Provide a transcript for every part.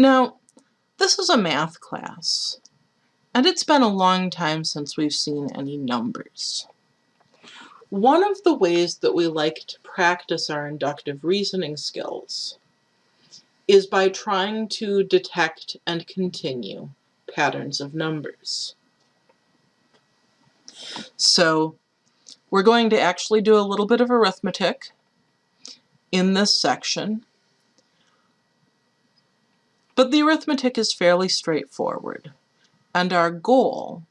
Now, this is a math class, and it's been a long time since we've seen any numbers. One of the ways that we like to practice our inductive reasoning skills is by trying to detect and continue patterns of numbers. So we're going to actually do a little bit of arithmetic in this section. But the arithmetic is fairly straightforward, and our goal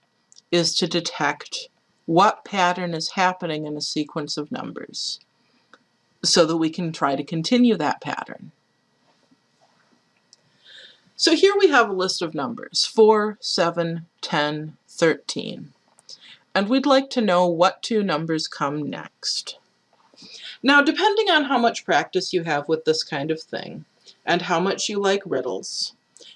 is to detect what pattern is happening in a sequence of numbers so that we can try to continue that pattern. So here we have a list of numbers, 4, 7, 10, 13. And we'd like to know what two numbers come next. Now, depending on how much practice you have with this kind of thing, and how much you like riddles,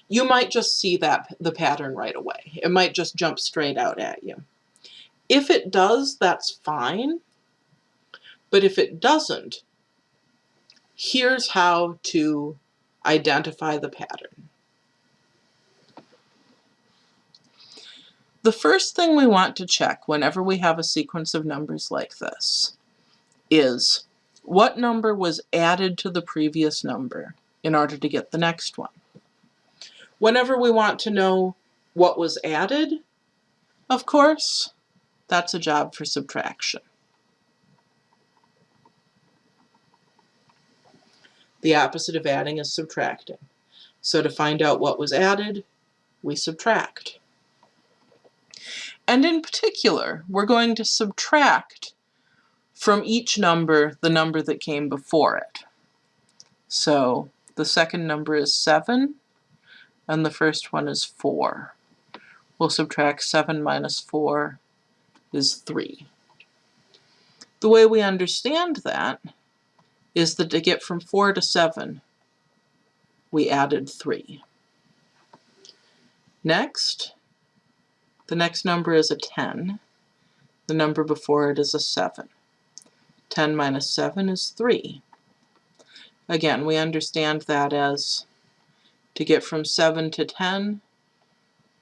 you might just see that the pattern right away. It might just jump straight out at you. If it does, that's fine. But if it doesn't, here's how to identify the pattern. The first thing we want to check whenever we have a sequence of numbers like this is what number was added to the previous number in order to get the next one. Whenever we want to know what was added, of course, that's a job for subtraction. The opposite of adding is subtracting. So to find out what was added, we subtract. And in particular, we're going to subtract from each number the number that came before it. So the second number is 7, and the first one is 4. We'll subtract 7 minus 4 is 3. The way we understand that is that to get from 4 to 7, we added 3. Next, the next number is a 10. The number before it is a 7. 10 minus 7 is 3. Again, we understand that as to get from 7 to 10,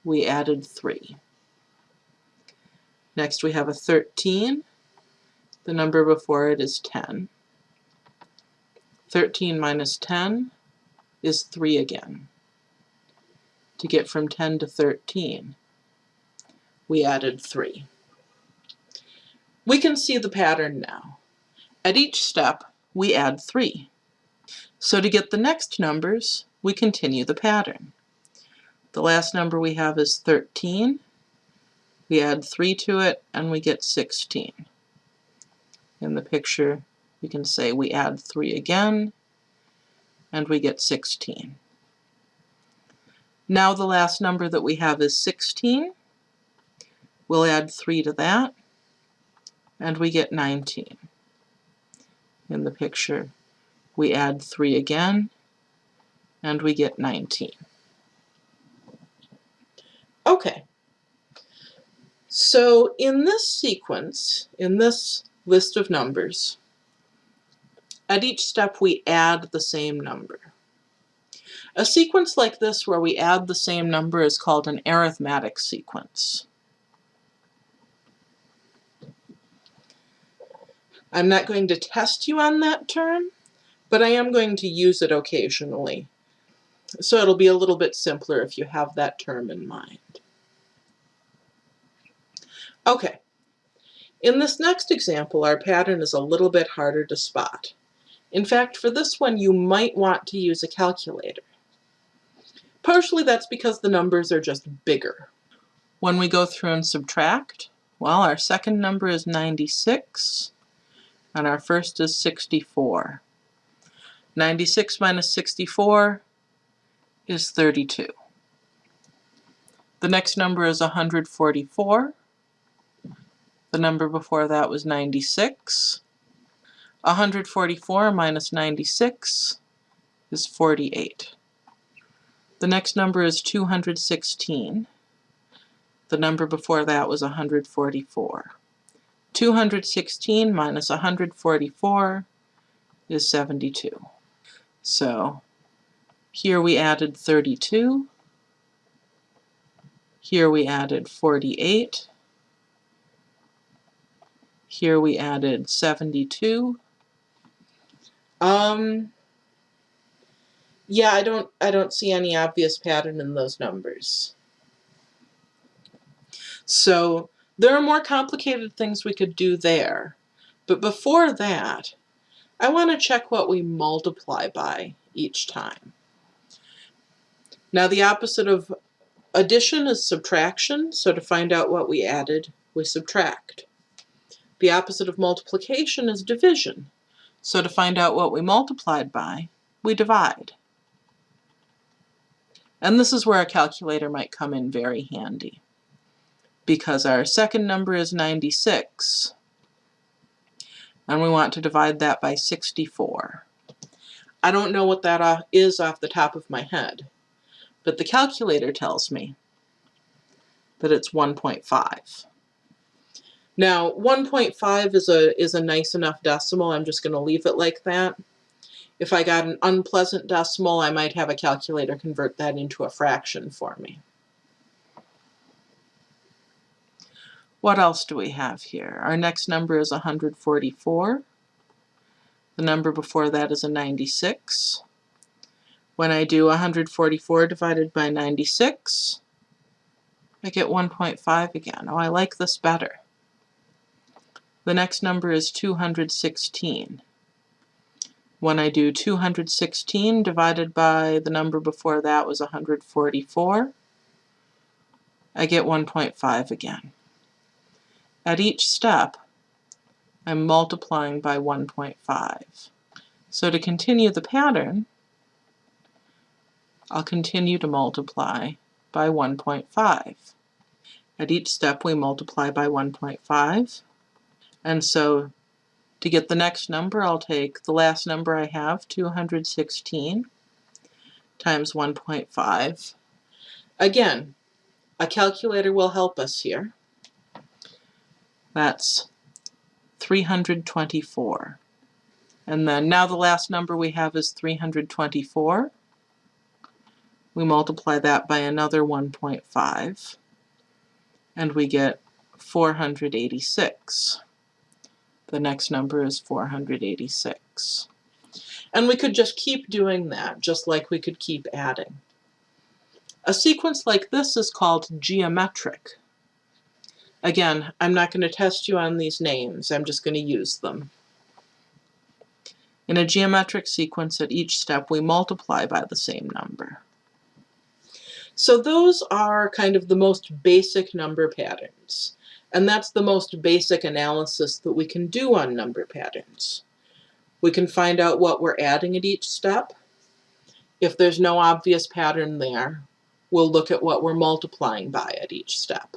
we added 3. Next we have a 13. The number before it is 10. 13 minus 10 is 3 again. To get from 10 to 13, we added 3. We can see the pattern now. At each step, we add 3. So to get the next numbers, we continue the pattern. The last number we have is 13. We add 3 to it, and we get 16. In the picture, you can say we add 3 again, and we get 16. Now the last number that we have is 16. We'll add 3 to that, and we get 19. In the picture, we add 3 again, and we get 19. Okay, so in this sequence, in this list of numbers, at each step we add the same number. A sequence like this where we add the same number is called an arithmetic sequence. I'm not going to test you on that term, but I am going to use it occasionally. So it'll be a little bit simpler if you have that term in mind. Okay, in this next example, our pattern is a little bit harder to spot. In fact, for this one, you might want to use a calculator. Partially that's because the numbers are just bigger. When we go through and subtract, well, our second number is 96, and our first is 64. 96 minus 64 is 32. The next number is 144. The number before that was 96. 144 minus 96 is 48. The next number is 216. The number before that was 144. 216 minus 144 is 72. So Here we added 32. Here we added 48. Here we added 72. Um, yeah, I don't, I don't see any obvious pattern in those numbers. So there are more complicated things we could do there. But before that, I want to check what we multiply by each time. Now the opposite of addition is subtraction, so to find out what we added, we subtract. The opposite of multiplication is division, so to find out what we multiplied by, we divide. And this is where a calculator might come in very handy, because our second number is 96, and we want to divide that by 64. I don't know what that uh, off the top of my head, but the calculator tells me that it's 1.5. Now, 1.5 is a, is a nice enough decimal. I'm just going to leave it like that. If I got an unpleasant decimal, I might have a calculator convert that into a fraction for me. What else do we have here? Our next number is 144. The number before that is a 96. When I do 144 divided by 96, I get 1.5 again. Oh, I like this better. The next number is 216. When I do 216 divided by the number before that was 144, I get 1.5 again. At each step, I'm multiplying by 1.5. So to continue the pattern, I'll continue to multiply by 1.5. At each step we multiply by 1.5 and so to get the next number I'll take the last number I have 216 times 1.5. Again a calculator will help us here. That's 324. And then now the last number we have is 324 we multiply that by another 1.5 and we get 486. The next number is 486. And we could just keep doing that, just like we could keep adding. A sequence like this is called geometric. Again, I'm not going to test you on these names, I'm just going to use them. In a geometric sequence, at each step we multiply by the same number. So those are kind of the most basic number patterns. And that's the most basic analysis that we can do on number patterns. We can find out what we're adding at each step. If there's no obvious pattern there, we'll look at what we're multiplying by at each step.